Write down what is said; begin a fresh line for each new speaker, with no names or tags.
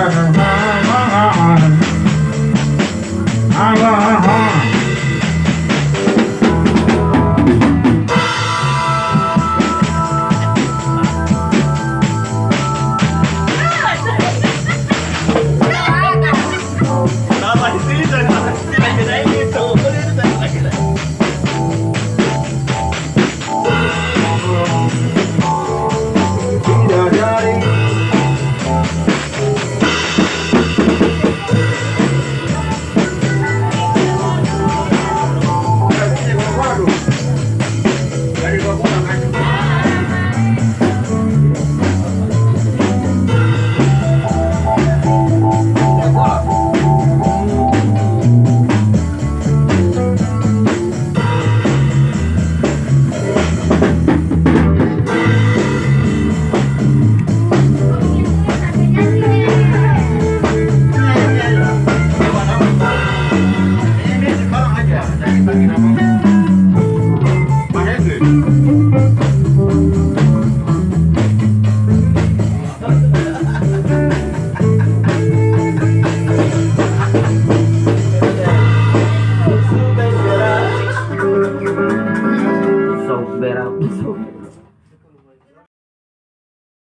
I'm
going. Soul.